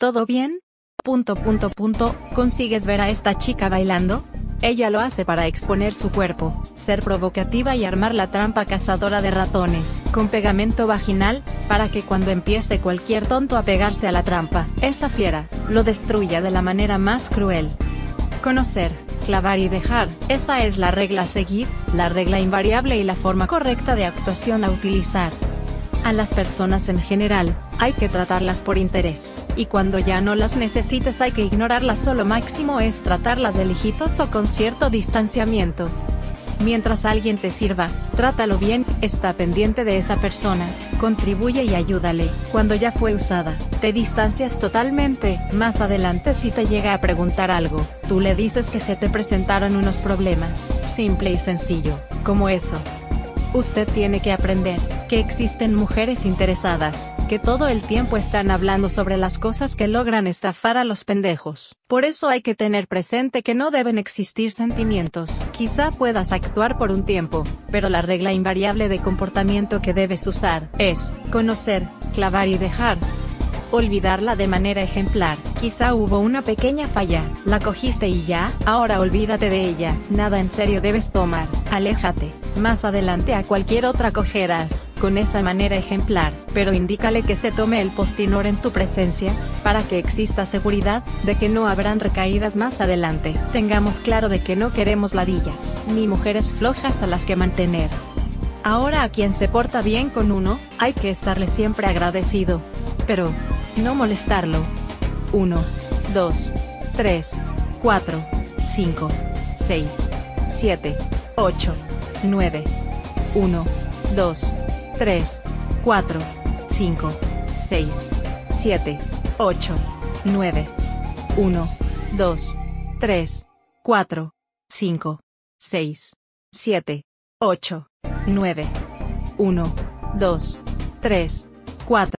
¿Todo bien? Punto punto punto, ¿consigues ver a esta chica bailando? Ella lo hace para exponer su cuerpo, ser provocativa y armar la trampa cazadora de ratones, con pegamento vaginal, para que cuando empiece cualquier tonto a pegarse a la trampa, esa fiera, lo destruya de la manera más cruel. Conocer, clavar y dejar, esa es la regla a seguir, la regla invariable y la forma correcta de actuación a utilizar. A las personas en general, hay que tratarlas por interés, y cuando ya no las necesites hay que ignorarlas solo máximo es tratarlas de lejitos o con cierto distanciamiento. Mientras alguien te sirva, trátalo bien, está pendiente de esa persona, contribuye y ayúdale. Cuando ya fue usada, te distancias totalmente. Más adelante si te llega a preguntar algo, tú le dices que se te presentaron unos problemas. Simple y sencillo, como eso. Usted tiene que aprender que existen mujeres interesadas, que todo el tiempo están hablando sobre las cosas que logran estafar a los pendejos. Por eso hay que tener presente que no deben existir sentimientos. Quizá puedas actuar por un tiempo, pero la regla invariable de comportamiento que debes usar es conocer, clavar y dejar olvidarla de manera ejemplar. Quizá hubo una pequeña falla, la cogiste y ya, ahora olvídate de ella, nada en serio debes tomar, aléjate. Más adelante a cualquier otra cogerás, con esa manera ejemplar, pero indícale que se tome el postinor en tu presencia, para que exista seguridad, de que no habrán recaídas más adelante. Tengamos claro de que no queremos ladillas, ni mujeres flojas a las que mantener. Ahora a quien se porta bien con uno, hay que estarle siempre agradecido. Pero, no molestarlo. 1, 2, 3, 4, 5, 6, 7, 8, 9, 1, 2, 3, 4, 5, 6, 7, 8, 9, 1, 2, 3, 4, 5, 6, 7, 8, 9, 1, 2, 3, 4.